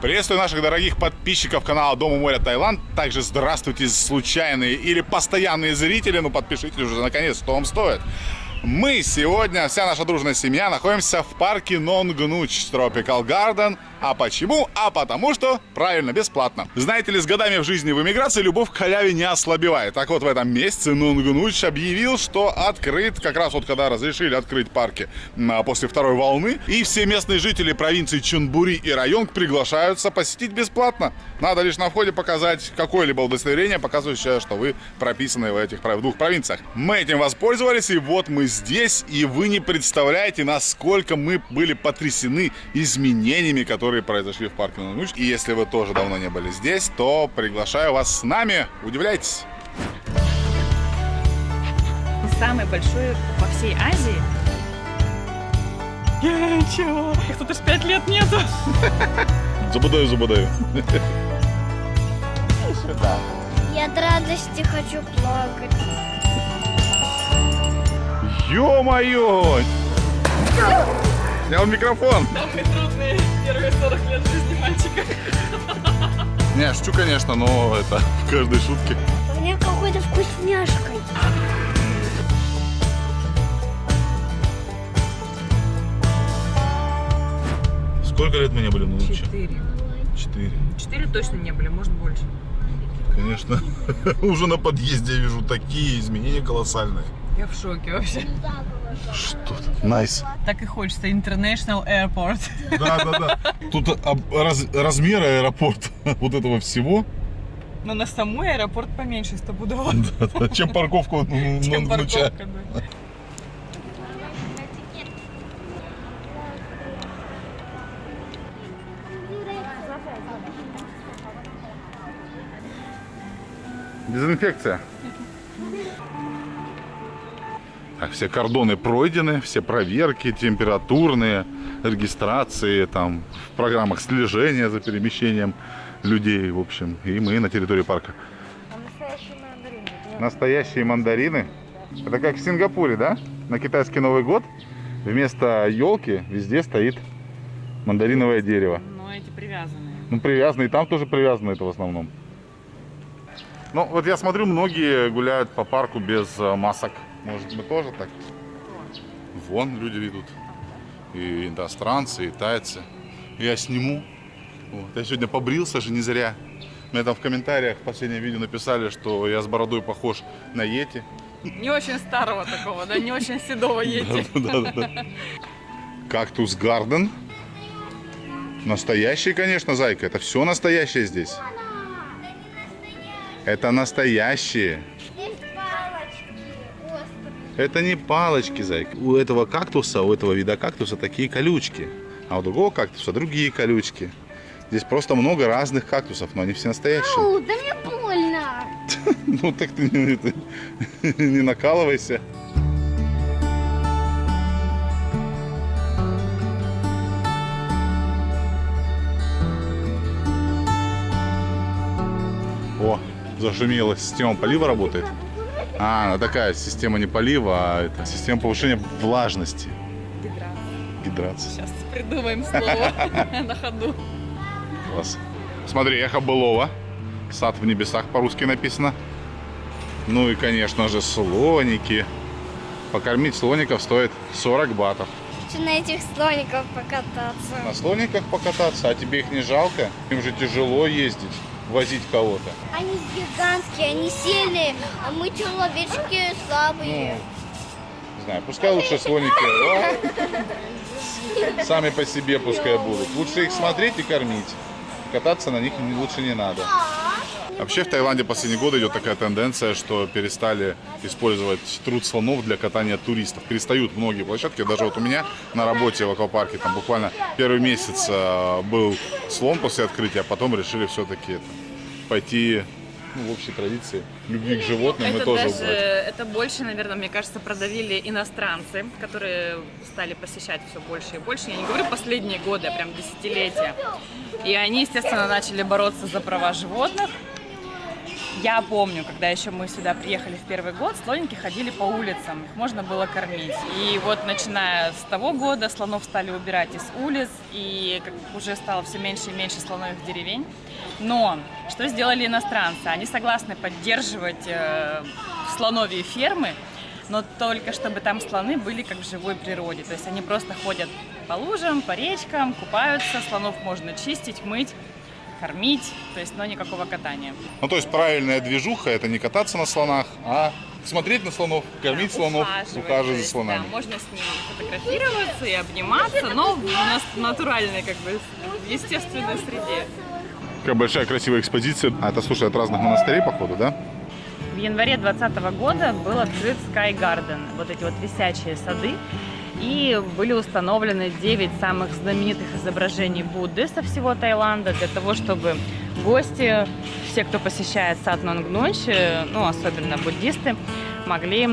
Приветствую наших дорогих подписчиков канала Дом у моря Таиланд. Также здравствуйте, случайные или постоянные зрители. Ну, подпишитесь уже наконец, что вам стоит. Мы сегодня, вся наша дружная семья, находимся в парке Нонгнуч Tropical Garden. А почему? А потому что, правильно, бесплатно. Знаете ли, с годами в жизни в эмиграции любовь к халяве не ослабевает. Так вот, в этом месяце Нонгнуч объявил, что открыт, как раз вот когда разрешили открыть парки а, после второй волны. И все местные жители провинции Чунбури и Районг приглашаются посетить бесплатно. Надо лишь на входе показать какое-либо удостоверение, показывающее, что вы прописаны в этих двух провинциях. Мы этим воспользовались, и вот мы здесь, и вы не представляете, насколько мы были потрясены изменениями, которые произошли в парке Нануч. И если вы тоже давно не были здесь, то приглашаю вас с нами. Удивляйтесь! Самый большой во всей Азии. Я чего? Их тут аж пять лет нету. Забудаю, забудаю. Я от радости хочу плакать. Ё-моё! Снял микрофон. Самые трудные первые 40 лет жизни мальчика. Не, шучу, конечно, но это в каждой шутке. Меня какой-то вкусняшкой. Сколько лет мы не были на Луче? Четыре. Четыре. Четыре точно не были, может больше. Конечно. Уже на подъезде я вижу такие изменения колоссальные. Я в шоке вообще. Что тут? Nice. Так и хочется. International Airport. Да, да, да. Тут раз- размер аэропорта вот этого всего, Но на самой аэропорт поменьше стопудово. да, да, чем парковку ну, Чем ну, парковка, да. Дезинфекция. Так, все кордоны пройдены, все проверки температурные, регистрации, там, в программах слежения за перемещением людей, в общем. И мы на территории парка. Настоящие мандарины. Это как в Сингапуре, да? На китайский Новый год вместо елки везде стоит мандариновое дерево. Но эти привязанные. Ну, привязаны, и там тоже привязано это в основном. Ну, вот я смотрю, многие гуляют по парку без э, масок. Может, мы тоже так? Вон люди идут. И иностранцы, и тайцы. Я сниму. Вот. Я сегодня побрился же не зря. Мне там в комментариях в последнем видео написали, что я с бородой похож на Йети. Не очень старого такого, да, не очень седого ети. Да-да-да. Кактус Гарден. Настоящий, конечно, зайка. Это все настоящее здесь. Это настоящие. Это не палочки, зайка. У этого кактуса, у этого вида кактуса такие колючки. А у другого кактуса другие колючки. Здесь просто много разных кактусов, но они все настоящие. Ау, да мне больно. Ну так ты не, накалывайся. О, зашумела, система полива работает. А, она такая система не полива, а это система повышения влажности. Гидрация. Сейчас придумаем слово на ходу. Класс. Смотри, эхо былого. Сад в небесах по-русски написано. Ну и, конечно же, слоники. Покормить слоников стоит 40 батов. Хочу на этих слоников покататься. На слониках покататься, а тебе их не жалко? Им же тяжело ездить, возить кого-то. Они гигантские, они сильные, а мы человечки слабые. Не знаю, пускай лучше слоники а, сами по себе пускай будут. Лучше их смотреть и кормить. Кататься на них лучше не надо. Вообще в Таиланде последние годы идет такая тенденция, что перестали использовать труд слонов для катания туристов. Перестают многие площадки. Даже вот у меня на работе в аквапарке там буквально первый месяц э, был слон после открытия, а потом решили все-таки это, пойти ну, в общей традиции любви к животным мы Это тоже даже, это больше, наверное, мне кажется, продавили иностранцы, которые стали посещать все больше и больше. Я не говорю последние годы, а прям десятилетия. И они, естественно, начали бороться за права животных. Я помню, когда еще мы сюда приехали в первый год, слоники ходили по улицам, их можно было кормить. И вот начиная с того года слонов стали убирать из улиц, и уже стало все меньше и меньше слоновых деревень. Но что сделали иностранцы? Они согласны поддерживать э, слоновьи фермы, но только чтобы там слоны были как в живой природе. То есть они просто ходят по лужам, по речкам, купаются, слонов можно чистить, мыть, кормить, то есть, но никакого катания. Ну, то есть правильная движуха – это не кататься на слонах, а смотреть на слонов, кормить слонов, Ухаживать, за слонами. Да, можно с ними фотографироваться и обниматься, но в нас натуральной, как бы, естественной среде. Какая большая красивая экспозиция. А это, слушай, от разных монастырей, походу, да? В январе 2020 года был открыт Sky Garden, вот эти вот висячие сады, и были установлены 9 самых знаменитых изображений Будды со всего Таиланда для того, чтобы гости, все, кто посещает сад Нонгнуч, э, ну, особенно буддисты, могли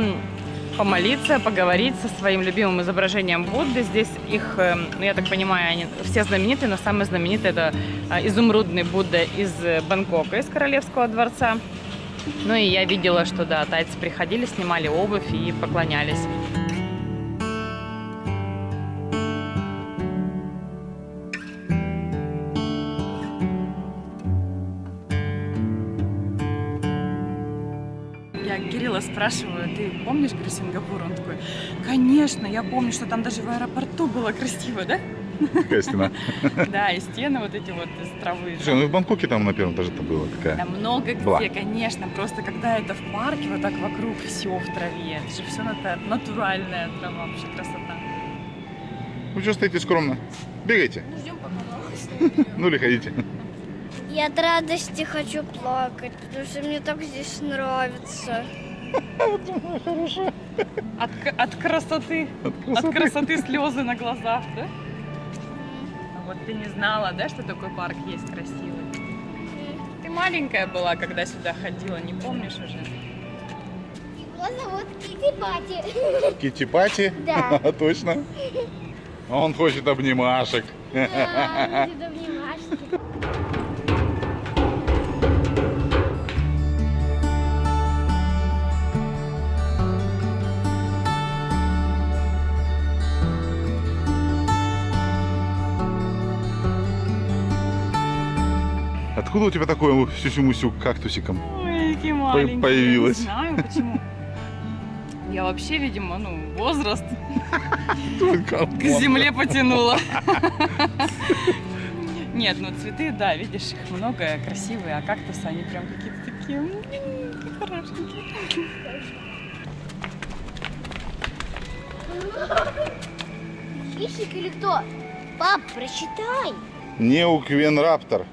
помолиться, поговорить со своим любимым изображением Будды. Здесь их, э, ну, я так понимаю, они все знаменитые, но самый знаменитый это э, изумрудный Будда из э, Бангкока, из Королевского дворца. Ну и я видела, что да, тайцы приходили, снимали обувь и поклонялись. Кирилла спрашиваю, ты помнишь, говорю, Сингапур? Он такой, конечно, я помню, что там даже в аэропорту было красиво, да? Какая стена. Да, и стены вот эти вот из травы. Слушай, ну в Бангкоке там на первом этаже-то было какая. Да много где, конечно. Просто когда это в парке, вот так вокруг все в траве. Это же все натуральная трава, вообще красота. Вы что стоите скромно? Бегайте. Ждем пока Ну или ходите. Я от радости хочу плакать, потому что мне так здесь нравится. От, к- от красоты, от красоты слезы на глазах, да? А Вот ты не знала, да, что такой парк есть красивый? Ты маленькая была, когда сюда ходила, не помнишь уже? Его зовут Кити Пати. Китти-пати? Да. Точно. Он хочет обнимашек. Да, будет обнимашки. Откуда у тебя такой сюсю-мусю кактусиком? Ой, какие маленькие. появилась. Не знаю, почему. Я вообще, видимо, ну, возраст к земле потянула. Нет, ну цветы, да, видишь, их много, красивые, а кактусы, они прям какие-то такие хорошенькие. Хищник или кто? Пап, прочитай. Неуквенраптор.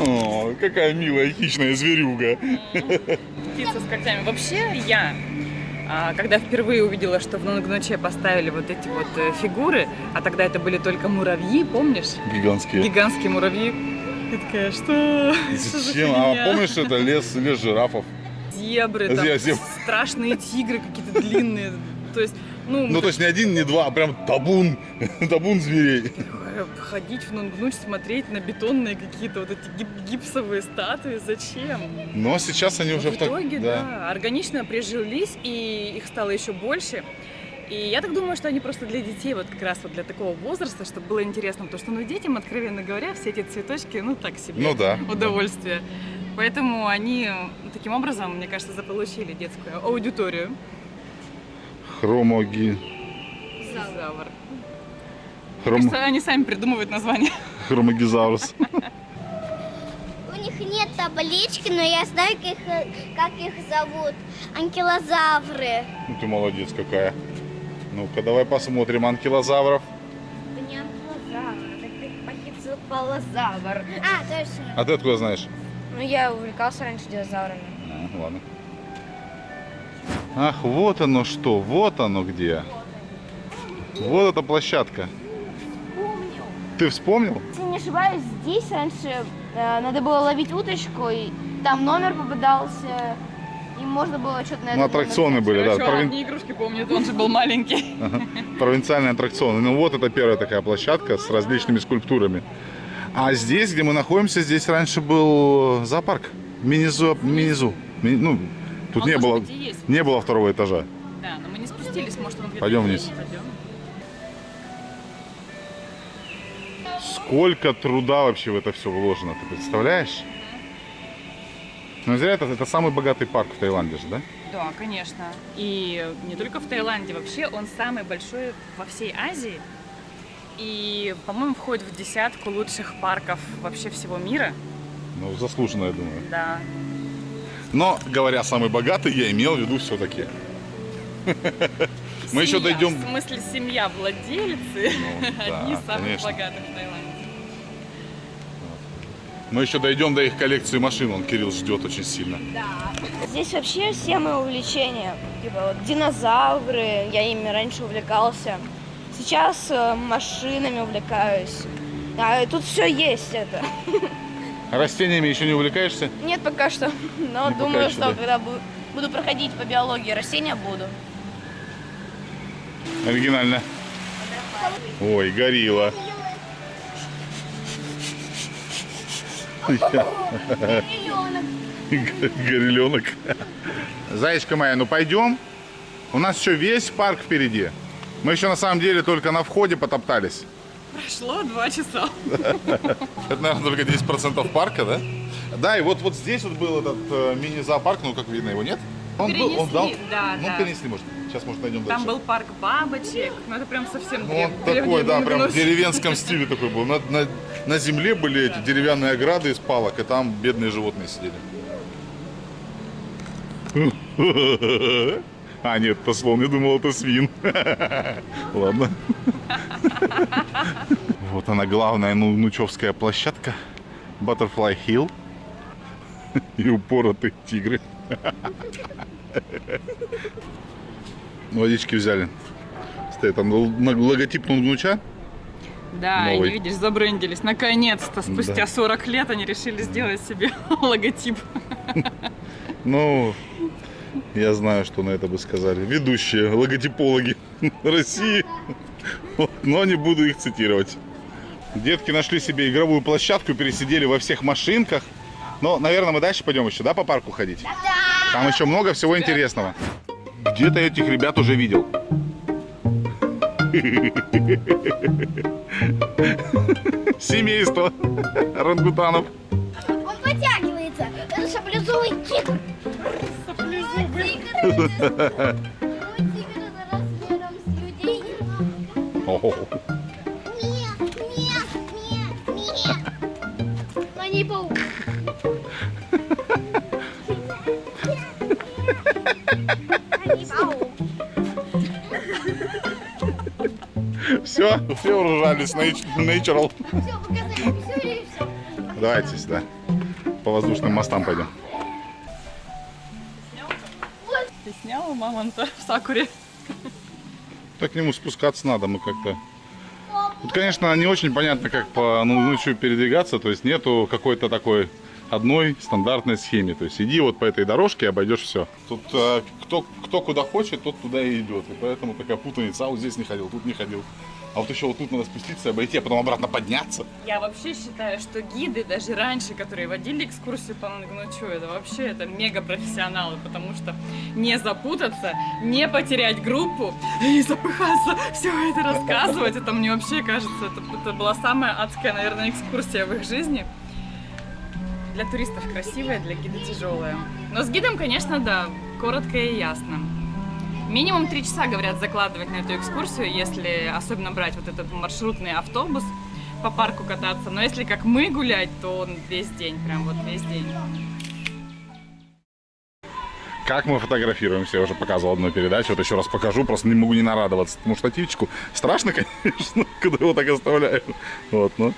О, какая милая хищная зверюга. Птица с когтями. Вообще, я, а, когда впервые увидела, что в Нонгноче поставили вот эти вот э, фигуры, а тогда это были только муравьи, помнишь? Гигантские. Гигантские муравьи. Я такая, что? Что за Зачем? А помнишь, это лес, лес жирафов? Зебры, там, зеб- страшные тигры какие-то длинные. То есть, ну, Ну, то есть не один, не два, а прям табун. Табун зверей. ходить в Нонгнуч, смотреть на бетонные какие-то вот эти гип- гипсовые статуи, зачем? Но сейчас они уже в в так... итоге, да. органично прижились, и их стало еще больше. И я так думаю, что они просто для детей, вот как раз вот для такого возраста, чтобы было интересно, потому что, ну, детям, откровенно говоря, все эти цветочки, ну, так себе Ну да. удовольствие. Поэтому они ну, таким образом, мне кажется, заполучили детскую аудиторию. Хромоги... Завр. Хром... Кажется, они сами придумывают название. Хромогизаурус. У них нет таблички, но я знаю, как их, как их зовут. Анкилозавры. Ну ты молодец какая. Ну-ка, давай посмотрим анкилозавров. Это не анкилозавр, это пахицелозавр. А, точно. А ты откуда знаешь? Ну, я увлекался раньше динозаврами. А, ладно. Ах, вот оно что, вот оно где. Вот эта площадка. Помню. Ты вспомнил? Если не ошибаюсь, здесь раньше э, надо было ловить уточку, и там номер попадался, И можно было что-то на Ну, аттракционы были, да. Короче, провин- одни игрушки помнит, он же был маленький. провинциальные аттракционы. Ну вот это первая такая площадка с различными скульптурами. А здесь, где мы находимся, здесь раньше был зоопарк. Мини-зу. Ми- ну, тут Он, не было, быть, есть. не было второго этажа. Да, но мы не спустились, может, он где-то Пойдем вниз. Пойдем. Сколько труда вообще в это все вложено, ты представляешь? Ну, зря это, это самый богатый парк в Таиланде же, да? Да, конечно. И не только в Таиланде, вообще он самый большой во всей Азии. И, по-моему, входит в десятку лучших парков вообще всего мира. Ну, заслуженно, я думаю. Да. Но, говоря самый богатый, я имел в виду все-таки. Мы еще дойдем... В смысле, семья владельцы. Ну, да, Одни из самых конечно. богатых в Таиланде. Мы еще дойдем до их коллекции машин. Он Кирилл ждет очень сильно. Здесь вообще все мои увлечения. Типа вот динозавры, я ими раньше увлекался. Сейчас э, машинами увлекаюсь. А тут все есть это. Растениями еще не увлекаешься? Нет пока что, но Не думаю, еще, что да. когда бу- буду проходить по биологии растения, буду. Оригинально. Ой, горилла. Гореленок. Зайчка моя, ну пойдем. У нас еще весь парк впереди. Мы еще на самом деле только на входе потоптались. Прошло два часа. Это, наверное, только 10% парка, да? Да, и вот, вот здесь вот был этот э, мини-зоопарк, ну, как видно, его нет. Он был, он дал... Перенесли, да, ну, да. перенесли, может. Сейчас, может, найдем Там дальше. был парк бабочек. Ну, это прям совсем Ну, древ- он такой, древний да, прям в деревенском стиле такой был. На, на- на земле были эти деревянные ограды из палок, и там бедные животные сидели. А, нет, это слон, я думал, это свин. Ладно. Вот она главная ну, нучевская площадка. Butterfly Hill. И упоротые тигры. Водички взяли. Стоит там логотип Нунгнуча. Да, Новый. не видишь, забрендились. Наконец-то, спустя Да. 40 лет они решили сделать себе логотип. Ну, я знаю, что на это бы сказали. Ведущие логотипологи России. Но не буду их цитировать. Детки нашли себе игровую площадку, пересидели во всех машинках. Но, наверное, мы дальше пойдем еще, да, по парку ходить? Там еще много всего интересного. Где-то этих ребят уже видел. Семейство рангутанов. Паук. Все, все урожались, natural. Все, показали, все или все? Давайте сюда. По воздушным мостам пойдем. Мамонта в Сакуре? Так к нему спускаться надо, мы как-то... Тут, конечно, не очень понятно, как по ну, ну, чё передвигаться, то есть нету какой-то такой одной стандартной схеме. То есть иди вот по этой дорожке обойдешь все. Тут э, кто, кто куда хочет, тот туда и идет. И поэтому такая путаница. А вот здесь не ходил, тут не ходил. А вот еще вот тут надо спуститься, обойти, а потом обратно подняться. Я вообще считаю, что гиды, даже раньше, которые водили экскурсию по Нангнучу, это вообще это мега профессионалы, потому что не запутаться, не потерять группу и запыхаться, все это рассказывать, это мне вообще кажется, это, это была самая адская, наверное, экскурсия в их жизни. Для туристов красивая, для гида тяжелая. Но с гидом, конечно, да, коротко и ясно. Минимум три часа, говорят, закладывать на эту экскурсию, если особенно брать вот этот маршрутный автобус по парку кататься. Но если как мы гулять, то он весь день, прям вот весь день. Как мы фотографируемся, я уже показывал одну передачу, вот еще раз покажу, просто не могу не нарадоваться этому штативчику. Страшно, конечно, когда его так оставляю. Вот, ну,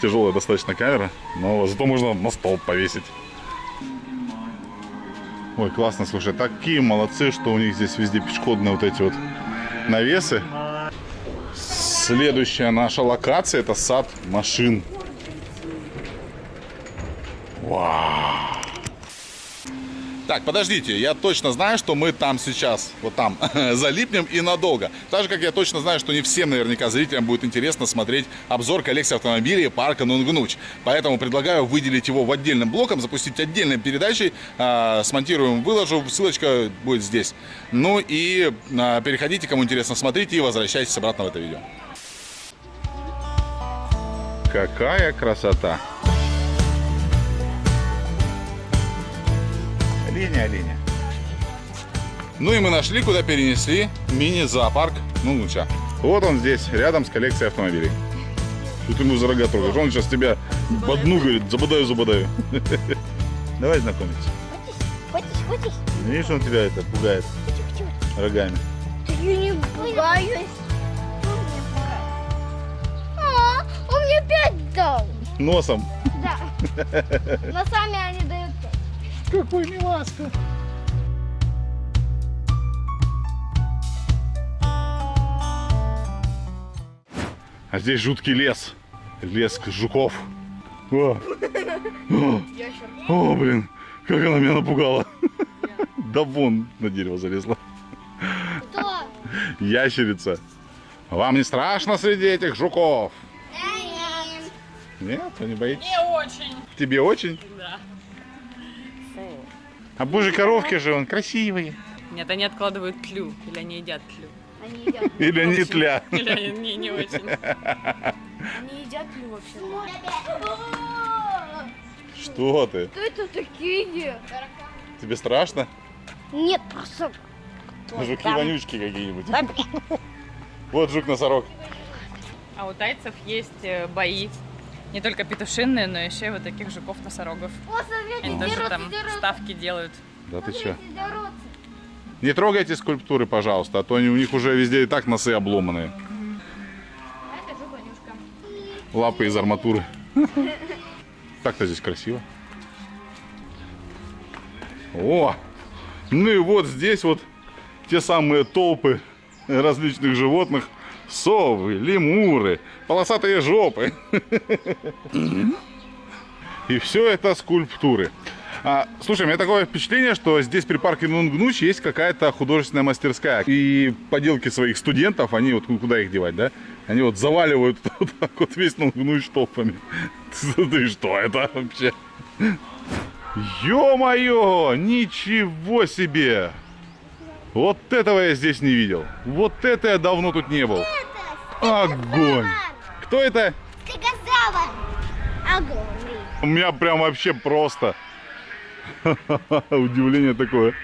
тяжелая достаточно камера, но зато можно на стол повесить. Ой, классно, слушай, такие молодцы, что у них здесь везде пешеходные вот эти вот навесы. Следующая наша локация это сад машин. Вау! Так, подождите, я точно знаю, что мы там сейчас, вот там, залипнем и надолго. Так же, как я точно знаю, что не всем наверняка зрителям будет интересно смотреть обзор коллекции автомобилей парка Нунгнуч. Поэтому предлагаю выделить его в отдельным блоком, запустить отдельной передачей, а, смонтируем, выложу, ссылочка будет здесь. Ну и а, переходите, кому интересно, смотрите и возвращайтесь обратно в это видео. Какая красота! Линия, линия. Ну и мы нашли, куда перенесли мини-зоопарк Нунуча. Вот он здесь, рядом с коллекцией автомобилей. Тут ему за рога трогаешь. Он сейчас тебя в одну говорит, забодаю, забодаю. Давай знакомиться. Хочешь, хочешь? Видишь, он тебя это пугает рогами. Я не пугаюсь. А, он мне пять дал. Носом. Да. Но сами они. Какой миласка. А здесь жуткий лес. Лес жуков. О, О, О, блин, как она меня напугала. Да вон на дерево залезла. Кто? Ящерица. Вам не страшно среди этих жуков? Нет, вы не боитесь? Не очень. Тебе очень? Да. А божьи коровки же, он красивые. Нет, они откладывают клю, или они едят клю. Они едят. Или не тля. Или они не, очень. Они едят ли вообще? Что ты? Кто это такие? Тебе страшно? Нет, просто Жуки-вонючки какие-нибудь. Вот жук-носорог. А у тайцев есть э, бои. Не только петушиные, но еще и вот таких жуков-носорогов. Они даже дерутся, там дерутся. ставки делают. Да ты че? Дерутся. Не трогайте скульптуры, пожалуйста, а то они, у них уже везде и так носы обломанные. А. Лапы из арматуры. Так-то здесь красиво. О! Ну и вот здесь вот те самые толпы различных животных. Совы, лемуры, полосатые жопы. И все это скульптуры. А, слушай, у меня такое впечатление, что здесь при парке Нунгнуч есть какая-то художественная мастерская. И поделки своих студентов, они вот ну, куда их девать, да? Они вот заваливают вот так вот весь Нунгнуч толпами. Ты что это вообще? Ё-моё! Ничего себе! Вот этого я здесь не видел. Вот это я давно тут не был. Огонь! Кто это? Стегозавр. Огромный. У меня прям вообще просто удивление такое.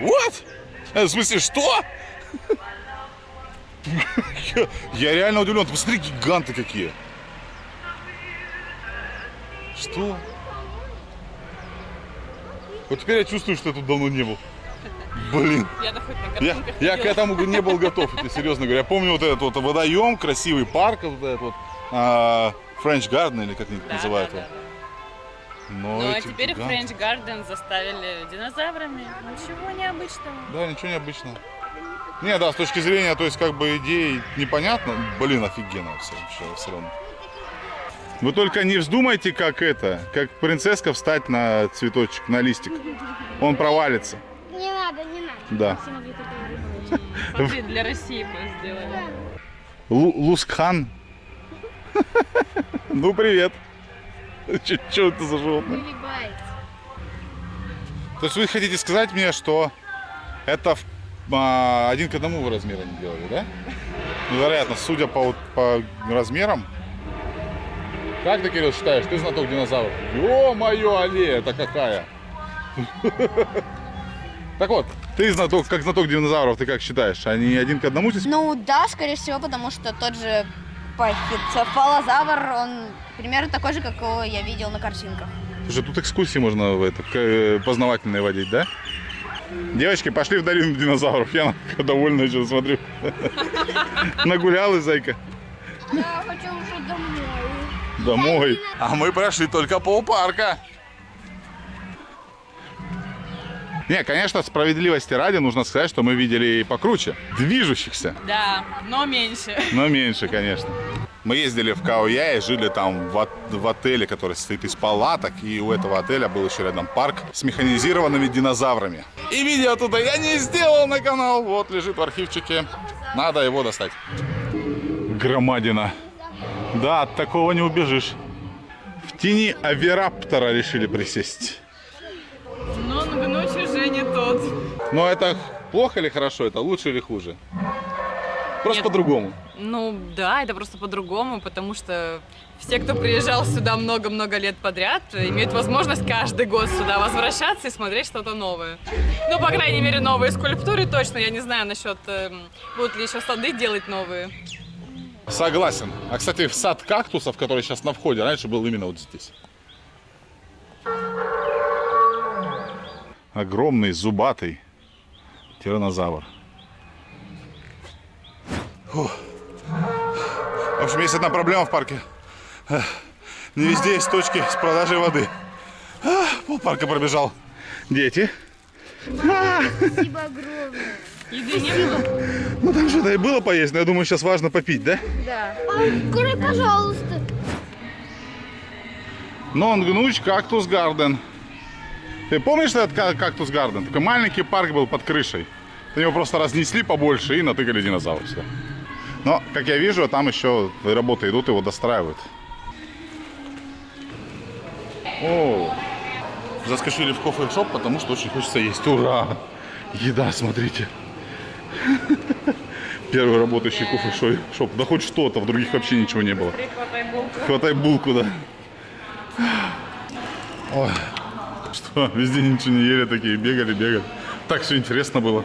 Вот? В смысле, что? Я, я реально удивлен. Ты посмотри, гиганты какие. Что? Вот теперь я чувствую, что я тут давно не был. Блин. Я, я к этому не был готов, я тебе серьезно говорю. Я помню вот этот вот водоем, красивый парк, вот этот вот а, French Garden, или как они Да, называют да, его. да, да. Но Ну а теперь гиганты- French Garden заставили динозаврами. Ничего необычного. Да, ничего необычного. Не, да, с точки зрения, то есть, как бы идеи непонятно. Блин, офигенно все, все, все равно. Вы только не вздумайте, как это, как принцесска встать на цветочек, на листик. Он провалится. Не надо, не надо. Да. Смотри, для России мы сделали. Лу- Лускхан. Ну, привет. Что это за животное? То есть вы хотите сказать мне, что это а, один к одному вы размер они делали, да? Ну, вероятно, судя по, по размерам. Как ты, Кирилл, считаешь? Ты знаток динозавров. Ё-моё, аллея, это какая? Так вот, ты знаток, как знаток динозавров, ты как считаешь? Они один к одному здесь? Ну да, скорее всего, потому что тот же пахицефалозавр, он примерно такой же, какого я видел на картинках. Слушай, тут экскурсии можно в это, э, познавательные водить, да? Девочки, пошли в долину динозавров. Я довольна сейчас смотрю. Нагулялась, зайка. Я хочу уже домой. Домой. А мы прошли только полпарка. Не, конечно, справедливости ради нужно сказать, что мы видели и покруче. Движущихся, Да, но меньше. но меньше, конечно. Мы ездили в Каояе, жили там в, в отеле, который состоит из палаток. И у этого отеля был еще рядом парк с механизированными динозаврами. И видео туда я не сделал на канал. Вот лежит в архивчике. Надо его достать. Громадина. Да, от такого не убежишь. В тени авираптора решили присесть. Но ночь уже не тот. Но это плохо или хорошо? Это лучше или хуже? Просто по-другому. Ну да, это просто по-другому, потому что все, кто приезжал сюда много-много лет подряд, имеют возможность каждый год сюда возвращаться и смотреть что-то новое. Ну, по крайней мере, новые скульптуры точно. Я не знаю насчет, эм, будут ли еще сады делать новые. Согласен. А, кстати, сад кактусов, который сейчас на входе, раньше был именно вот здесь. Огромный, зубатый тиранозавр. Фух. В общем, есть одна проблема в парке. Не везде есть точки с продажей воды. А, Пол парка пробежал. Дети. Спасибо огромное. Еды не было. Ну там что-то и было поесть, но я думаю, сейчас важно попить, да? А, Открой, пожалуйста. Нонгнуч Кактус Гарден. Ты помнишь этот ка- Кактус Гарден? Такой маленький парк был под крышей. Его просто разнесли побольше и натыкали динозавров сюда. Но, как я вижу, там еще работы идут, его достраивают. О, заскочили в кофе-шоп, потому что очень хочется есть. Ура! Еда, смотрите. Первый работающий кофе-шоп. Да хоть что-то, в других вообще ничего не было. Прихватай булку. Хватай булку, да. Ой, что, везде ничего не ели, такие бегали, бегали. Так все интересно было.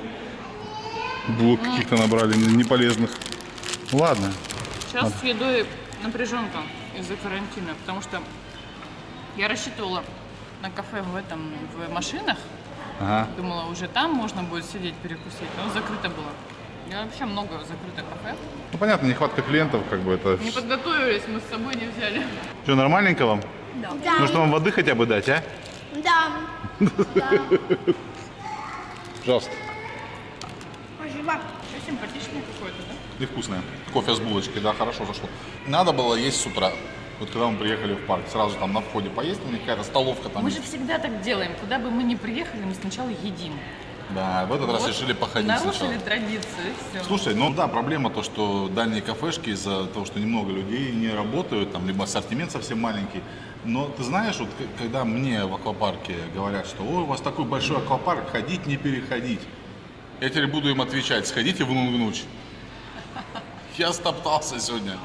Булок каких-то набрали, не- неполезных. Ладно. Сейчас с едой напряженка из-за карантина, потому что я рассчитывала на кафе в этом, в машинах. Ага. Думала, уже там можно будет сидеть перекусить, но закрыто было. Я вообще много закрытых кафе. Ну понятно, нехватка клиентов, как бы это. Не подготовились, мы с собой не взяли. Что, нормальненько вам? Да. Может вам воды хотя бы дать, а? Да. Пожалуйста. Спасибо. Все симпатичное какое-то, да? И вкусное. Кофе с булочкой, да, хорошо зашло. Надо было есть с утра. Вот когда мы приехали в парк, сразу там на входе поесть, у них какая-то столовка там Мы есть. же всегда так делаем. Куда бы мы ни приехали, мы сначала едим. Да, в этот раз Вот решили походить Нарушили сначала. традицию, все. Слушай, ну да, проблема то, что дальние кафешки из-за того, что немного людей не работают, там либо ассортимент совсем маленький. Но ты знаешь, вот когда мне в аквапарке говорят, что ой, у вас такой большой аквапарк, ходить не переходить. Я теперь буду им отвечать, сходите в Нунгнуч. Я стоптался сегодня.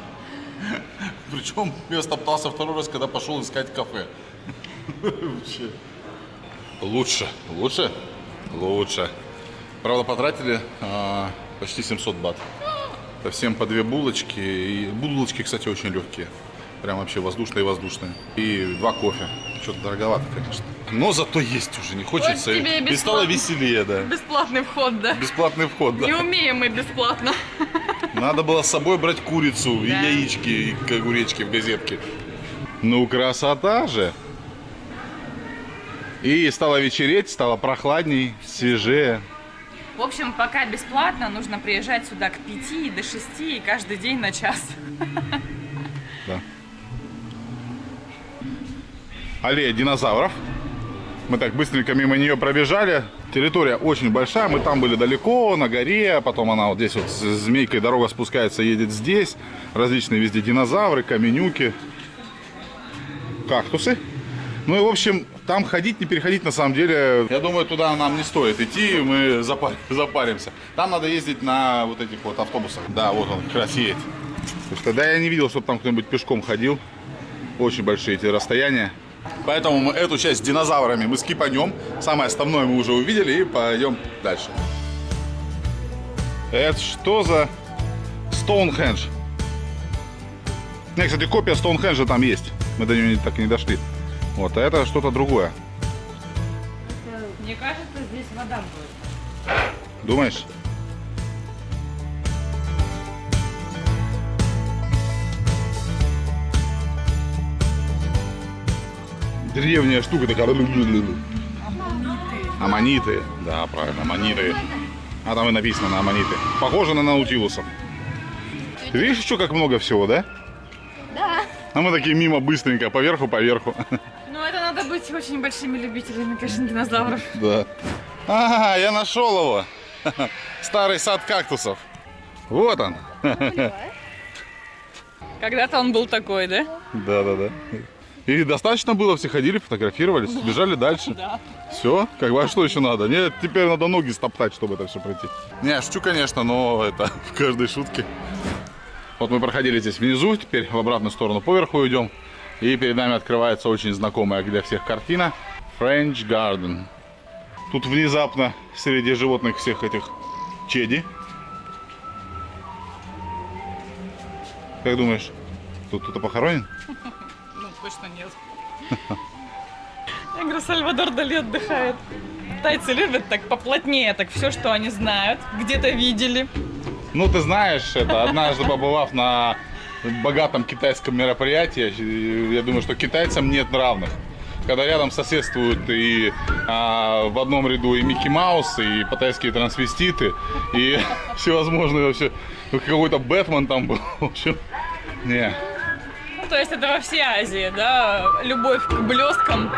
Причем я стоптался второй раз, когда пошел искать кафе. Лучше. Лучше? Лучше. Правда, потратили а, почти 700 бат. По всем по две булочки. И булочки, кстати, очень легкие. Прям вообще воздушные-воздушные. И два кофе. Что-то дороговато, конечно. Но зато есть уже, не хочется. тебе и и стало веселее, да. Бесплатный вход, да? Бесплатный вход, да. Не умеем мы бесплатно. Надо было с собой брать курицу и Да. яички, и огуречки в газетке. Ну, красота же! И стало вечереть, стало прохладней, свежее. В общем, пока бесплатно, нужно приезжать сюда к 5 до 6 и каждый день на час. Аллея динозавров. Мы так быстренько мимо нее пробежали. Территория очень большая. Мы там были далеко, на горе. Потом она вот здесь вот с змейкой дорога спускается, едет здесь. Различные везде динозавры, каменюки, кактусы. Ну и, в общем, там ходить, не переходить, на самом деле, я думаю, туда нам не стоит идти, мы запар- запаримся. Там надо ездить на вот этих вот автобусах. Да, вот он как раз едет. Потому тогда я не видел, чтобы там кто-нибудь пешком ходил. Очень большие эти расстояния. Поэтому мы эту часть с динозаврами мы скипанем. Самое основное мы уже увидели и пойдем дальше. Это что за Стоунхендж? Не, кстати, копия Стоунхенджа там есть. Мы до нее так и не дошли. Вот, а это что-то другое. Мне кажется, здесь вода будет. Думаешь? Древняя штука такая. Аммониты. Да, правильно, аммониты. А там и написано на аммониты. Похоже на наутилусов. Ты видишь еще как много всего, да? А мы такие мимо быстренько, поверху, поверху. Ну, это надо быть очень большими любителями, конечно, динозавров. Да. А, я нашел его. Старый сад кактусов. Вот он. Когда-то он был такой, да? Да, да, да. И достаточно было, все ходили, фотографировались, бежали дальше. Да. Все, как бы, а что еще надо? Нет, теперь надо ноги стоптать, чтобы это все пройти. Не, шучу, конечно, но это в каждой шутке. Вот мы проходили здесь внизу, теперь в обратную сторону поверху идем. И перед нами открывается очень знакомая для всех картина French Garden. Тут внезапно среди животных всех этих чеди. Как думаешь, тут кто-то похоронен? Точно нет. Я говорю, Сальвадор Дали отдыхает. Тайцы любят так поплотнее, так все, что они знают, где-то видели. Ну, ты знаешь, это однажды побывав на богатом китайском мероприятии, я думаю, что китайцам нет равных. Когда рядом соседствуют и а, в одном ряду и Микки Маус, и патайские трансвеститы, и всевозможные вообще, ну, какой-то Бэтмен там был, в общем, не. Ну, то есть это во всей Азии, да, любовь к блесткам.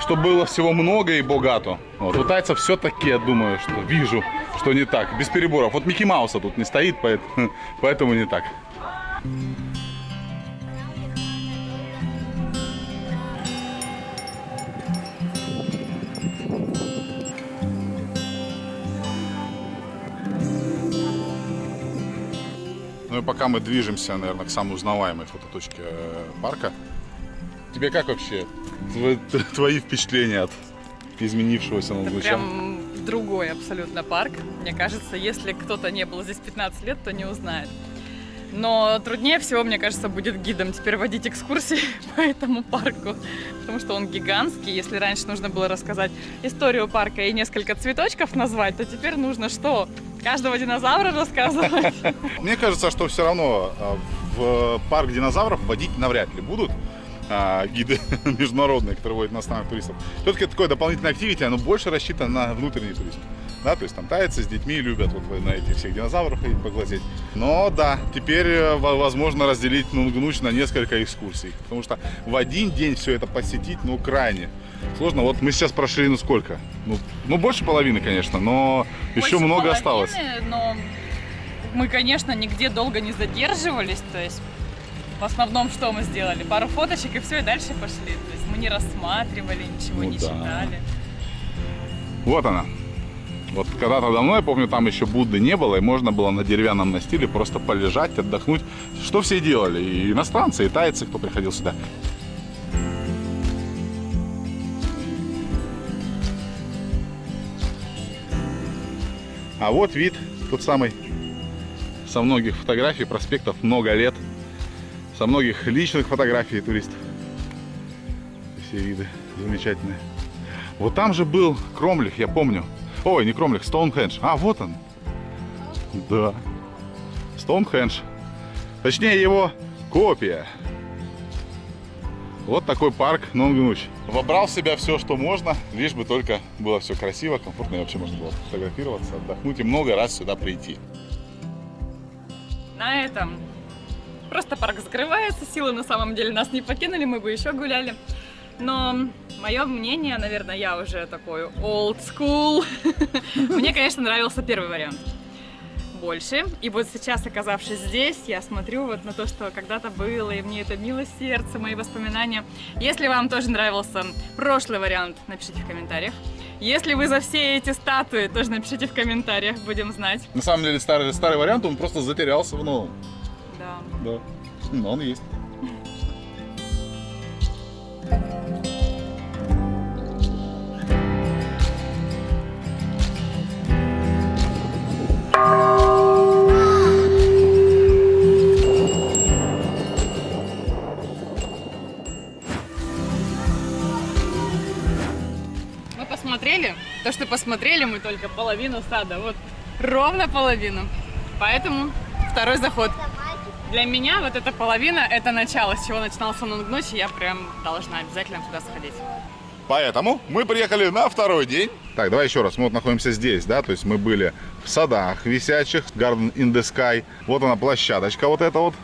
Что было всего много и богато. Вот, у тайцев все-таки, я думаю, что вижу, что не так, без переборов. Вот Микки Мауса тут не стоит, поэтому, поэтому не так. Ну и пока мы движемся, наверное, к самой узнаваемой фототочке э, парка. Тебе как вообще тв- твои впечатления от изменившегося Это Лунгуча? прям другой абсолютно парк. Мне кажется, если кто-то не был здесь 15 лет, то не узнает. Но труднее всего, мне кажется, будет гидом теперь водить экскурсии по этому парку, потому что он гигантский. Если раньше нужно было рассказать историю парка и несколько цветочков назвать, то теперь нужно что? Каждого динозавра рассказывать? Мне кажется, что все равно а, в парк динозавров водить навряд ли будут а, гиды международные, которые водят иностранных туристов. Все-таки такое дополнительное активити, оно больше рассчитано на внутренний туризм. Да, то есть там тайцы с детьми любят вот на этих всех динозавров ходить поглазеть. Но да, теперь э, во- возможно разделить Нунгнуч на несколько экскурсий. Потому что в один день все это посетить, ну, крайне сложно. Вот мы сейчас прошли, ну, сколько? Ну, ну больше половины, конечно, но еще Больше много половины, осталось. Но мы, конечно, нигде долго не задерживались. То есть в основном что мы сделали? Пару фоточек и все, и дальше пошли. То есть мы не рассматривали, ничего Ну не да. читали. Вот она. Вот когда-то давно, я помню, там еще Будды не было, и можно было на деревянном настиле просто полежать, отдохнуть. Что все делали? И иностранцы, и тайцы, кто приходил сюда. А вот вид тот самый со многих фотографий, проспектов много лет, со многих личных фотографий туристов. Все виды замечательные. Вот там же был Кромлих, я помню. Ой, не Кромлих, Стоунхендж. А, вот он. Да. Стоунхендж. Точнее, его копия. Вот такой парк Нонгнуч. Вобрал в себя все, что можно, лишь бы только было все красиво, комфортно, и вообще можно было фотографироваться, отдохнуть и много раз сюда прийти. На этом просто парк закрывается. Силы на самом деле нас не покинули, мы бы еще гуляли. Но мое мнение, наверное, я уже такой old school. Мне, конечно, нравился первый вариант больше. И вот сейчас, оказавшись здесь, я смотрю вот на то, что когда-то было, и мне это мило сердце, мои воспоминания. Если вам тоже нравился прошлый вариант, напишите в комментариях. Если вы за все эти статуи, тоже напишите в комментариях, будем знать. На самом деле старый, старый вариант, он просто затерялся в новом. Да. Да. Но он есть. Мы посмотрели, то, что посмотрели, мы только половину сада, вот ровно половину. Поэтому второй заход. Для меня вот эта половина, это начало, с чего начинался Нунгнуч, и я прям должна обязательно туда сходить. Поэтому мы приехали на второй день. Так, давай еще раз. Мы вот находимся здесь, да, то есть мы были в садах висячих, Garden in the Sky. Вот она площадочка вот эта вот.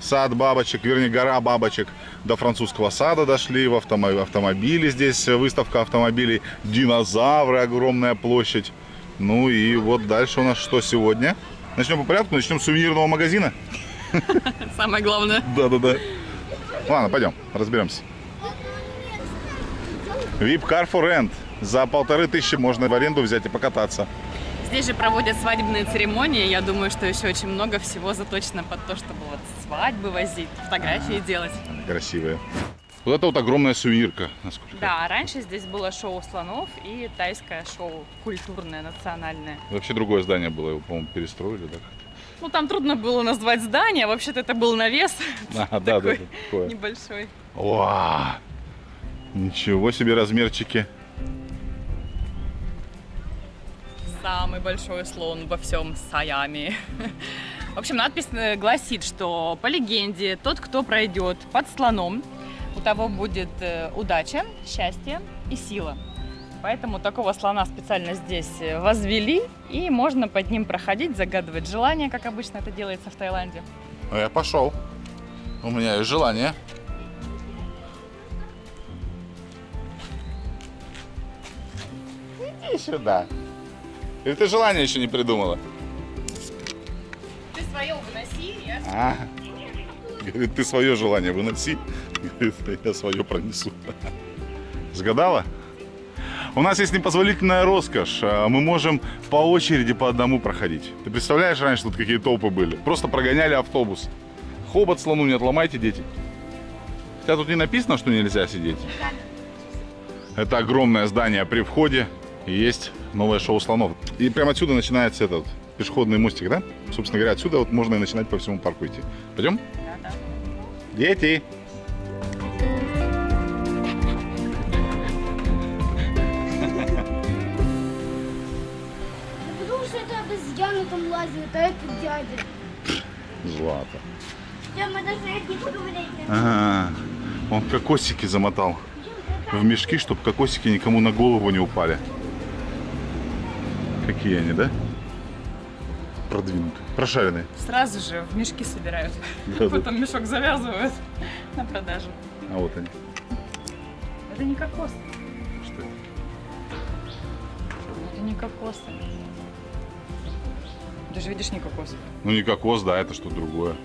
Сад бабочек, вернее, гора бабочек. До французского сада дошли, в автомо- автомобили здесь, выставка автомобилей, динозавры, огромная площадь. Ну и вот дальше у нас что сегодня? Начнем по порядку, начнем с сувенирного магазина. Самое главное. Да-да-да. Ладно, пойдем, разберемся. VIP Car for Rent. За полторы тысячи можно в аренду взять и покататься. Здесь же проводят свадебные церемонии. Я думаю, что еще очень много всего заточено под то, чтобы вот свадьбы возить, фотографии делать. Они красивые. Вот это вот огромная сувенирка. Насколько. Да, раньше здесь было шоу слонов и тайское шоу культурное, национальное. Вообще другое здание было, его, по-моему, перестроили, да? Ну, там трудно было назвать здание, вообще-то это был навес А, да, да, Такой небольшой. Вау! Ничего себе размерчики. Самый большой слон во всем Саяме. В общем, надпись э, гласит, что по легенде, тот, кто пройдет под слоном, у того будет э, удача, счастье и сила. Поэтому такого слона специально здесь э, возвели, и можно под ним проходить, загадывать желания, как обычно это делается в Таиланде. Ну, я пошел. У меня есть желание. Иди сюда. Или ты желание еще не придумала? Ты свое выноси, я А, говорит, ты свое желание выноси. Говорит, я свое пронесу. Сгадала? У нас есть непозволительная роскошь. А, Мы можем по очереди по одному проходить. Ты представляешь, раньше тут какие толпы были? Просто прогоняли автобус. Хобот слону не отломайте, дети. Хотя тут не написано, что нельзя сидеть. Это огромное здание при входе. И есть новое шоу слонов. И прямо отсюда начинается этот пешеходный мостик, да? Собственно говоря, отсюда вот можно и начинать по всему парку идти. Пойдем? Да, да. Дети! Потому что это обезьяна там лазит, а это дядя. Злата. Да, мы даже не поговорили. А, он кокосики замотал в мешки, чтобы кокосики никому на голову не упали. Какие они, да? Продвинутые. Прошаренные. Сразу же в мешки собирают. Да-да. Потом мешок завязывают на продажу. А вот они. Это не кокос. Что это? Это не кокосы. Ты же видишь не кокос. Ну не кокос, да, это что-то другое.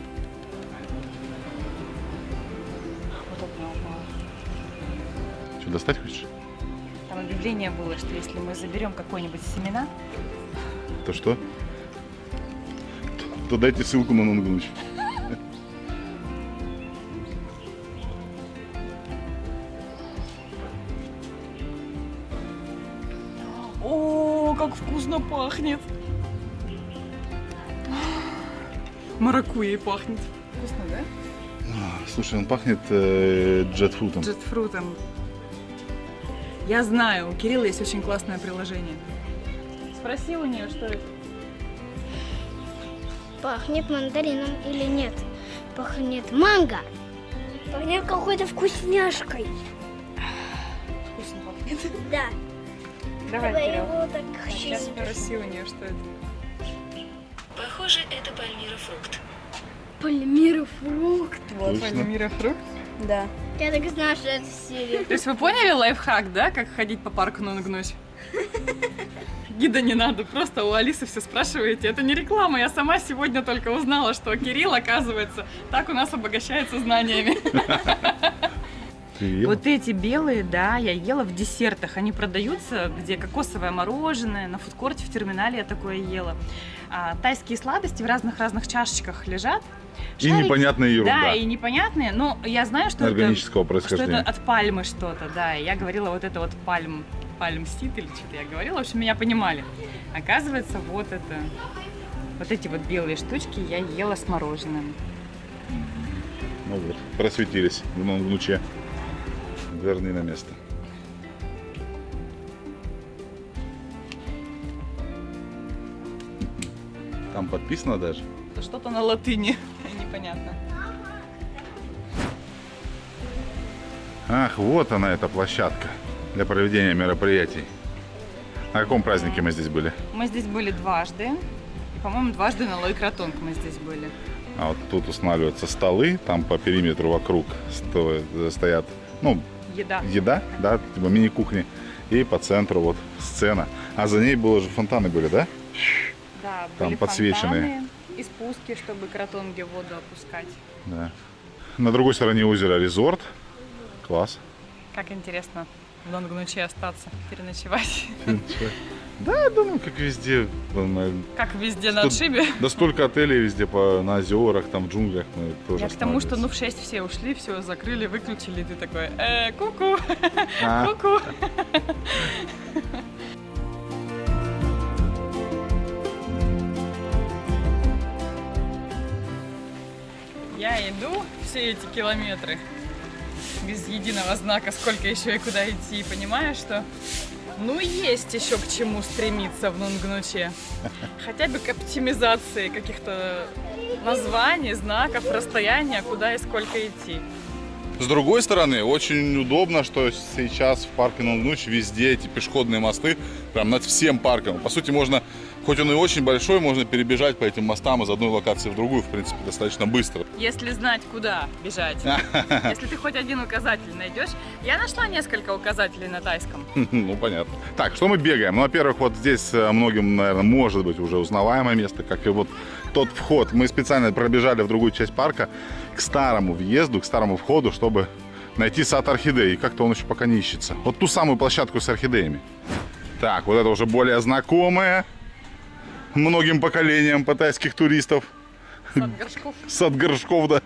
Что, достать хочешь? Там объявление было, что если мы заберем какой-нибудь семена, То что? То- То дайте ссылку на Нунгнуч. О, как вкусно пахнет! Маракуйей пахнет. Вкусно, да? Слушай, он пахнет э, джетфрутом. Джетфрутом. Я знаю, у Кирилла есть очень классное приложение. Спроси у нее, что это. Пахнет мандарином или нет? Пахнет манго. Пахнет какой-то вкусняшкой. Вкусно пахнет. Да. Давай, Давай Кирилл. его так Сейчас щипать. спроси у нее, что это. Похоже, это пальмирофрукт. Пальмирофрукт. Вот, Точно. Пальмира фрукт. Да. Я так знаю, что это серия. То есть вы поняли лайфхак, да, как ходить по парку на ногнуть? Гида не надо, просто у Алисы все спрашиваете. Это не реклама, я сама сегодня только узнала, что Кирилл, оказывается, так у нас обогащается знаниями. Ты ела? Вот эти белые, да, я ела в десертах. Они продаются, где кокосовое мороженое, на фудкорте в терминале я такое ела. А, тайские сладости в разных-разных чашечках лежат. И Шарики- непонятная ерунда. Да, и непонятные, но я знаю, что это, Органического что происхождения. это от пальмы что-то, да. И я говорила вот это вот пальм, пальм сит или что-то я говорила, в общем, меня понимали. Оказывается, вот это, вот эти вот белые штучки я ела с мороженым. Ну вот, просветились в новом луче. Верни на место. Там подписано даже. Что-то на латыни, непонятно. Ах, вот она, эта площадка для проведения мероприятий. На каком празднике мы здесь были? Мы здесь были дважды. И, по-моему, дважды на Лойкратонг мы здесь были. А вот тут устанавливаются столы, там по периметру вокруг сто- стоят, ну, Еда. еда, да, типа мини-кухни. И по центру вот сцена. А за ней было же фонтаны были, да? Да, Там были подсвеченные. фонтаны и спуски, чтобы кротонги в воду опускать. Да. На другой стороне озера резорт. Класс. Как интересно в Донгнуче остаться, переночевать. Да, я думаю, как везде. Наверное, Как везде на Тут- отшибе. Да столько отелей везде по, на озерах, там в джунглях. Мы тоже Я к тому, что ну в останавливались. 6 все ушли, все закрыли, выключили, и ты такой, э, ку-ку, А, ку-ку. Я иду все эти километры без единого знака, сколько еще и куда идти, и понимаю, что ну есть еще к чему стремиться в Нунгнуче. Хотя бы к оптимизации каких-то названий, знаков, расстояния, куда и сколько идти. С другой стороны, очень удобно, что сейчас в парке Нунгнуч везде эти пешеходные мосты, прям над всем парком. По сути, можно, хоть он и очень большой, можно перебежать по этим мостам из одной локации в другую, в принципе, достаточно быстро. Если знать, куда бежать. Если ты хоть один указатель найдешь. Я нашла несколько указателей на тайском. Ну, понятно. Так, что мы бегаем? Ну, во-первых, вот здесь э, многим, наверное, может быть уже узнаваемое место, как и вот тот вход. Мы специально пробежали в другую часть парка к старому въезду, к старому входу, чтобы найти сад орхидей. И как-то он еще пока не ищется. Вот ту самую площадку с орхидеями. Так, вот это уже более знакомое многим поколениям паттайских туристов. Сад горшков. Сад горшков, да.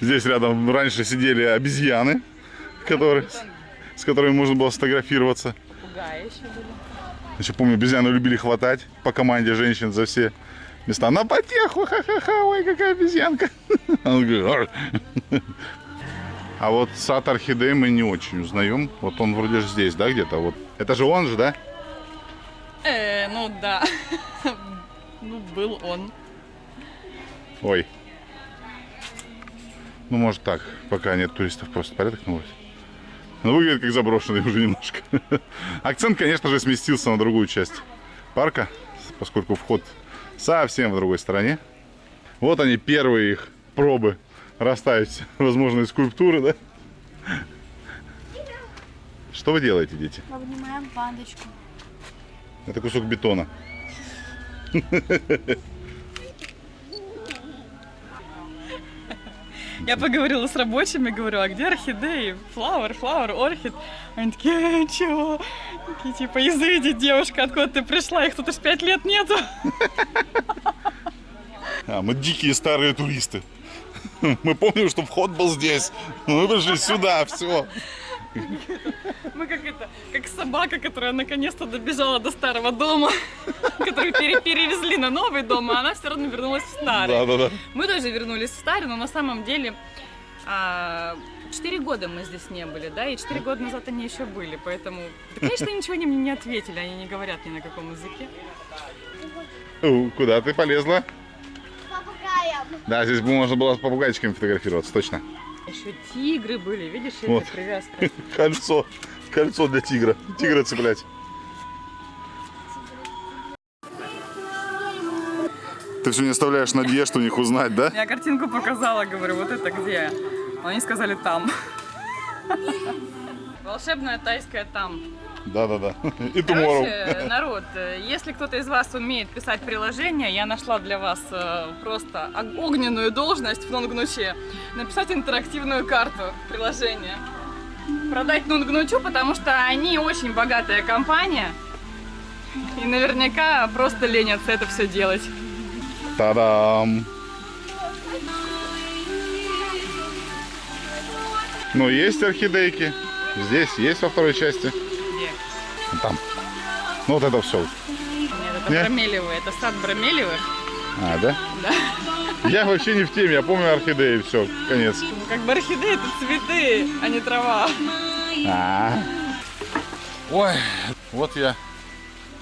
Здесь рядом раньше сидели обезьяны, которые, с которыми можно было сфотографироваться. Попугаи еще были. Еще помню, обезьяны любили хватать по команде женщин за все места. На потеху, ха-ха-ха, ой, какая обезьянка. А вот сад орхидей мы не очень узнаем. Вот он вроде же здесь, да, где-то? Вот. Это же он же, да? Э, ну да. Ну, был он. Ой. Ну, может так, пока нет туристов, просто порядок наводит. Ну, выглядит как заброшенный уже немножко. Акцент, конечно же, сместился на другую часть парка, поскольку вход совсем в другой стороне. Вот они, первые их пробы расставить возможные скульптуры, да? Что вы делаете, дети? Обнимаем пандочку. Это кусок бетона. Я поговорила с рабочими, говорю, а где орхидеи? Флауэр, флауэр, орхид. Они такие, «Э, чего? Такие, типа, изыди, девушка, откуда ты пришла? Их тут уж пять лет нету. А, мы дикие старые туристы. Мы помним, что вход был здесь. Мы пришли сюда, все. Мы как как собака, которая наконец-то добежала до старого дома, пере- перевезли на новый дом, а она все равно вернулась в старый. Да-да-да. Мы тоже вернулись в старый, но на самом деле а, четыре года мы здесь не были, да, и четыре года назад они еще были, поэтому, да, конечно, ничего они мне не ответили, они не говорят ни на каком языке. У, Куда ты полезла? Попугаем. Да, здесь бы можно было с попугайчиками фотографироваться, точно. Еще тигры были, видишь, Вот. привязка. Кольцо. Кольцо для тигра. Тигра цеплять. Ты все не оставляешь надежд у них узнать, да? Я картинку показала, говорю, вот это где? Они сказали там. Волшебная тайская там. Да-да-да. И tomorrow. Короче, народ, если кто-то из вас умеет писать приложение, я нашла для вас э, просто ог- огненную должность в Нонгнуче. Написать интерактивную карту приложения. Продать Нонгнучу, потому что они очень богатая компания. И наверняка просто ленятся это все делать. Та-дам! Ну, есть орхидейки. Здесь есть во второй части. Где? Там. Ну, вот это все. Нет, это Нет? бромелевые, это сад бромелевых. А, да? Да. Я вообще не в теме, я помню орхидеи, все, конец. Ну, как бы орхидеи это цветы, а не трава. А. Ой, вот я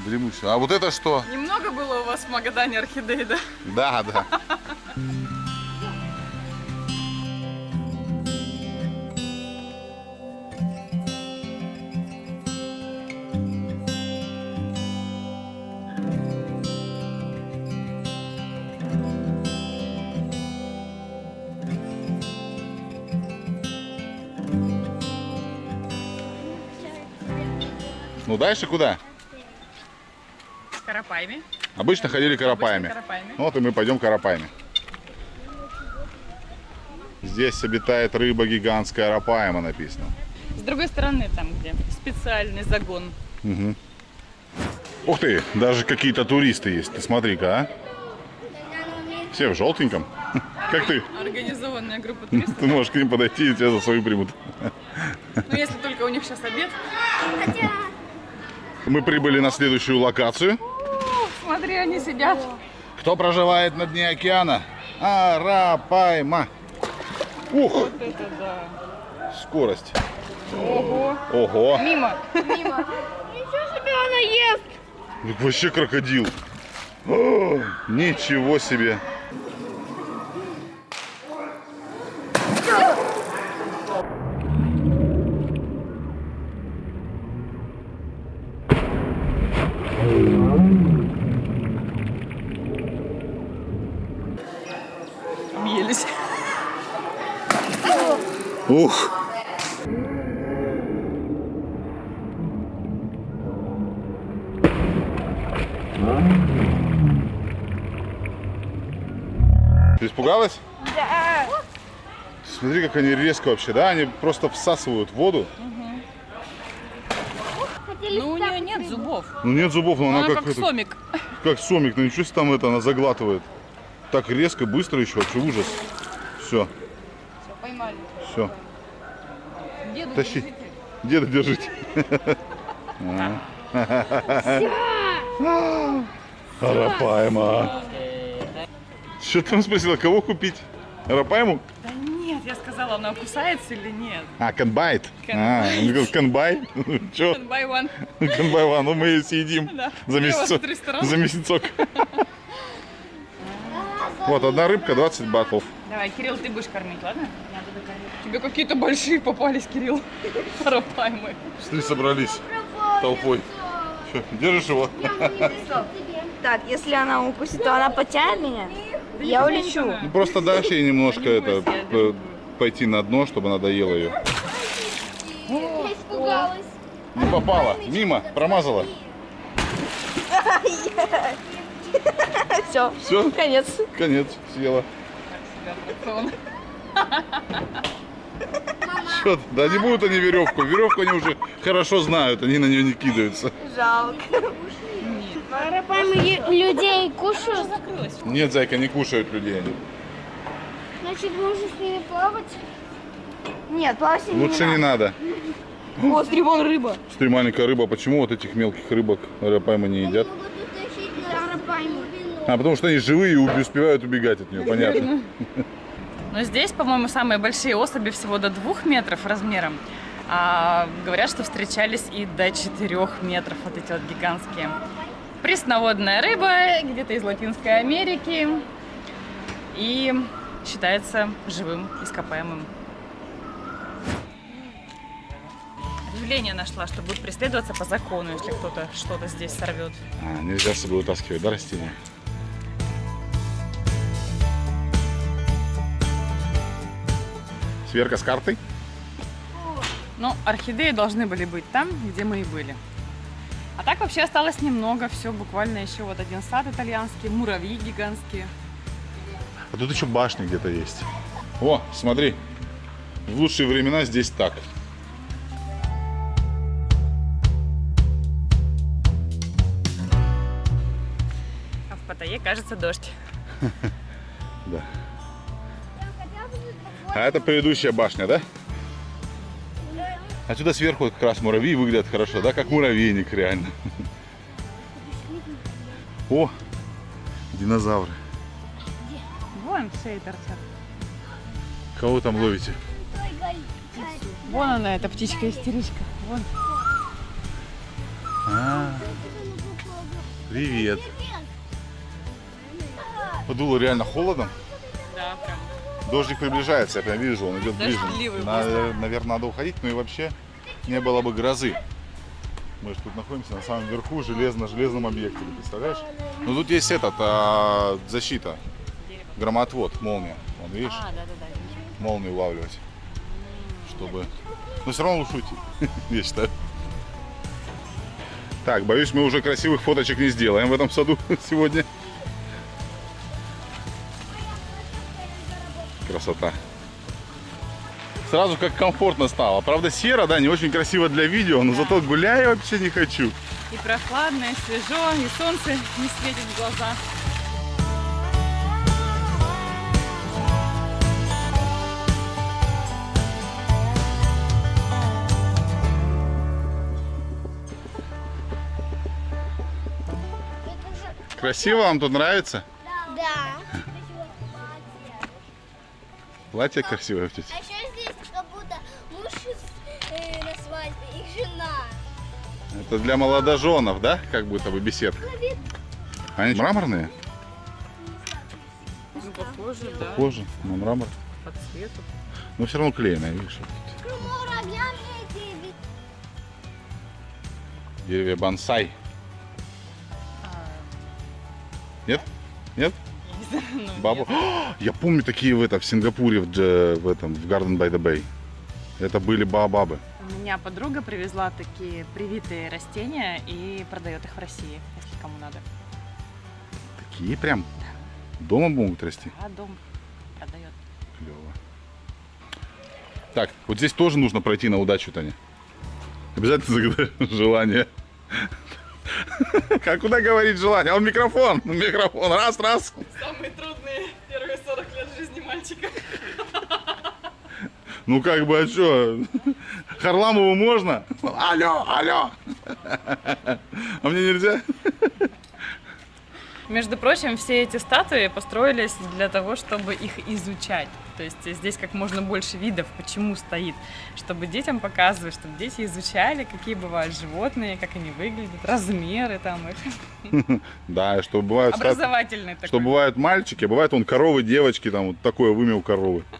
дремусь. А вот это что? Немного было у вас в Магадане орхидей, да? Да, да. Ну дальше куда? Карапаями. Обычно ходили карапаями. Обычно карапаями. Вот и мы пойдем карапаями. Здесь обитает рыба гигантская арапаема написано. С другой стороны, там, где специальный загон. Мгм. Ух ты, даже какие-то туристы есть. Ты смотри-ка, а? Все в желтеньком. Как ты? Организованная группа туристов. Ты можешь к ним подойти и тебя за свою примут. Ну, если только у них сейчас обед. Мы прибыли на следующую локацию. Смотри, они сидят. Кто проживает на дне океана? Арапайма. Ух, Вот это да. скорость. Ого. Ого. Мимо. Ничего себе она ест! Так вообще крокодил. О, ничего себе. Ух. Ты испугалась? Да. Смотри, как они резко вообще, да? Они просто всасывают воду. Ну, у нее нет зубов. Ну нет зубов, но она, Она как, как сомик. как сомик. Ну ничего себе там это, она заглатывает. Так резко, быстро еще, вообще ужас. Все, Все, поймали. все. Тащи. Деда держите. Арапайма. Что ты там спросила, кого купить? Арапайму? Да нет, я сказала, она кусается или нет. А, канбайт. А, он говорит, канбай? Че? By one. Канбай ван, ну мы ее съедим Да. за месяцок. За месяцок. Вот, одна рыбка 20 батлов. Давай, Кирилл, ты будешь кормить, ладно? Тебе какие-то большие попались, Кирилл. Парапаймы. Смотри, собрались толпой. Чё, держишь его? Так, если она укусит, то она потянет меня? Я улечу. Ну, просто дашь ей немножко Не это, пойти на дно, чтобы она доела ее. Я испугалась. Не попала, мимо, промазала. Все. Все, Конец. конец, съела. Аттракцион. Чё, ты? да не будут они веревку. Веревку они уже хорошо знают, они на нее не кидаются. Жалко. Арапаймы людей кушают. Нет, зайка, не кушают людей они. Значит, можно с ними плавать. Нет, плавать ними Лучше не надо. надо. О, стрибон рыба. Смотри, маленькая рыба, почему вот этих мелких рыбок арапаймы не едят? А, потому что они живые и успевают убегать от нее, понятно. Но здесь, по-моему, самые большие особи всего до двух метров размером. А говорят, что встречались и до 4 метров вот эти вот гигантские. Пресноводная рыба, где-то из Латинской Америки. И считается живым, ископаемым. Объявление нашла, что будет преследоваться по закону, если кто-то что-то здесь сорвет. А, нельзя с собой вытаскивать, да, растения? Сверка с картой? Ну, орхидеи должны были быть там, где мы и были. А так вообще осталось немного, все буквально еще вот один сад итальянский, муравьи гигантские. А тут еще башня где-то есть. О, смотри. В лучшие времена здесь так. А в Паттайе, кажется, дождь. Да. А это предыдущая башня, да? Отсюда сверху как раз муравьи выглядят хорошо, да? Как муравейник реально. О, динозавры. Вон шеи торчат. Кого там ловите? Вон она, эта птичка-истеричка. Вон. А, привет. Подуло реально холодом. Да. Дождик приближается, я прям вижу, он идет ближе. Дождливый наверное, надо уходить, ну и вообще не было бы грозы. Мы же тут находимся на самом верху железно-железном объекте, представляешь? Ну тут есть этот, а, защита, громоотвод, молния. Вон, видишь, А, да-да-да. молнию улавливать, чтобы... Но все равно лучше уйти, я считаю. Так, боюсь, мы уже красивых фоточек не сделаем в этом саду сегодня. Красота. Сразу как комфортно стало. Правда, серо, да, не очень красиво для видео, но зато гулять вообще не хочу. И прохладно, и свежо, и солнце не светит в глаза. Красиво вам тут нравится? Платье красивое, тетя. А еще здесь как будто муж э, на свадьбе и жена. Это для молодоженов, да? Как будто бы беседка. Они мраморные? Ну, похоже, да, Похоже на мрамор. по цвету. Но все равно клееное, видишь? Деревья бонсай. Нет? Нет? Ну, Бабу? Я помню такие в, это, в Сингапуре, в, в этом, в Garden by the Bay. Это были баобабы. У меня подруга привезла такие привитые растения и продает их в России, если кому надо. Такие прям дома могут расти. А дом продает. Клево. Так, вот здесь тоже нужно пройти на удачу, Таня. Обязательно загадай желание. Как куда говорить желание? А он микрофон. Микрофон. Раз, раз. Самые трудные первые 40 лет жизни мальчика. Ну как бы, а что? Харламову можно? Алло, алло. А мне нельзя? Между прочим, все эти статуи построились для того, чтобы их изучать. То есть здесь как можно больше видов, почему стоит, чтобы детям показывать, чтобы дети изучали, какие бывают животные, как они выглядят, размеры там их. Да, что бывают... такой. Что бывают мальчики, а бывают он коровы, девочки, там вот такое вымя у коровы.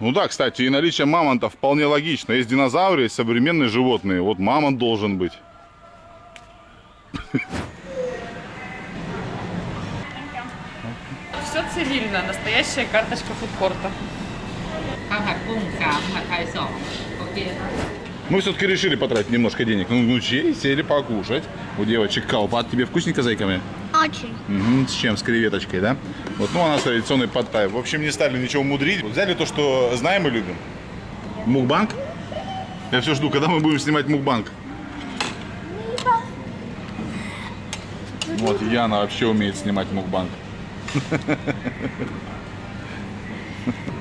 Ну да, кстати, и наличие мамонта вполне логично. Есть динозавры, есть современные животные. Вот мамонт должен быть. трассе настоящая карточка фудкорта. Мы все-таки решили потратить немножко денег Ну внучей, сели покушать. У девочек колпат. А тебе вкусненько, зайками? Очень. Угу, с чем? С креветочкой, да? Вот, ну, она традиционный подтай. В общем, не стали ничего мудрить. Взяли то, что знаем и любим. Мукбанк? Я все жду, когда мы будем снимать мукбанк. Вот, Яна вообще умеет снимать мукбанк.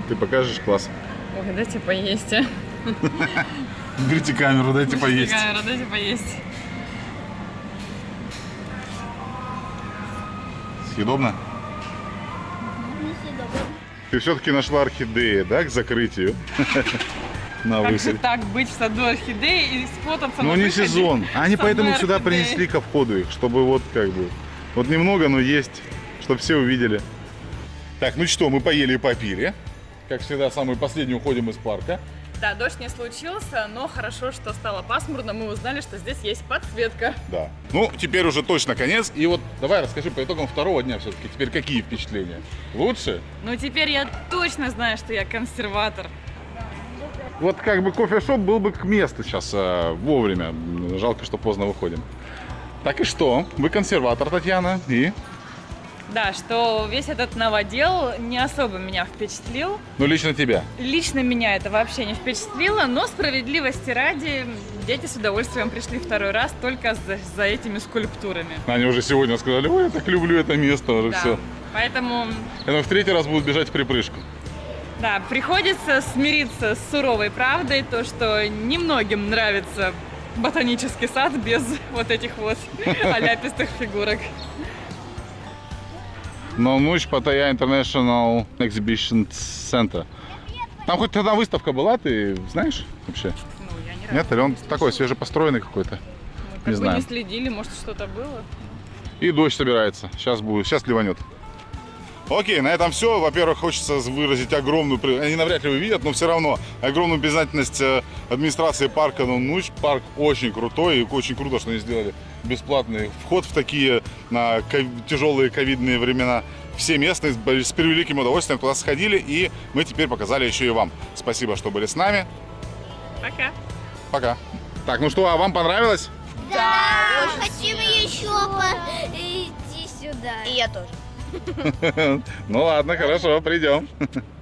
Ты покажешь класс? Ой, дайте поесть. а. Берите камеру, дайте поесть. Камера, дайте поесть. Съедобно? Ты все-таки нашла орхидеи, да, к закрытию? На Как же так быть в саду орхидеи и сфотаться Ну не выходе сезон. Они поэтому сюда принесли ко входу их, чтобы вот как бы... Вот немного, но есть, чтобы все увидели. Так, ну что, мы поели и попили. Как всегда, самый последний уходим из парка. Да, дождь не случился, но хорошо, что стало пасмурно. Мы узнали, что здесь есть подсветка. Да. Ну, теперь уже точно конец. И вот давай расскажи по итогам второго дня все-таки. Теперь какие впечатления? Лучше? Ну, теперь я точно знаю, что я консерватор. Вот как бы кофешоп был бы к месту сейчас э, вовремя. Жалко, что поздно выходим. Так и что? Вы консерватор, Татьяна. И? Да, что весь этот новодел не особо меня впечатлил. Ну, лично тебя. Лично меня это вообще не впечатлило, но справедливости ради, дети с удовольствием пришли второй раз только за, за этими скульптурами. Они уже сегодня сказали, ой, я так люблю это место уже Да. все. Поэтому, думаю, в третий раз будут бежать в припрыжку. да, приходится смириться с суровой правдой, то, что немногим нравится ботанический сад без вот этих вот оляпистых фигурок. Но ночь Паттайя International Exhibition Center. Там хоть одна выставка была, ты знаешь вообще? Ну, я не Нет, или он такой свежепостроенный какой-то? Мы как не знаю. не следили, может что-то было. И дождь собирается. Сейчас будет, сейчас ливанет. Окей, на этом все. Во-первых, хочется выразить огромную, они навряд ли увидят, но все равно огромную признательность э, администрации парка Нунуч. Парк очень крутой и очень круто, что они сделали бесплатный вход в такие на тяжелые ковидные времена. Все местные с превеликим удовольствием туда сходили, и мы теперь показали еще и вам. Спасибо, что были с нами. Пока. Пока. Так, ну что, а вам понравилось? Да, хотим еще идти сюда. И я тоже. Ну ладно, хорошо, придем.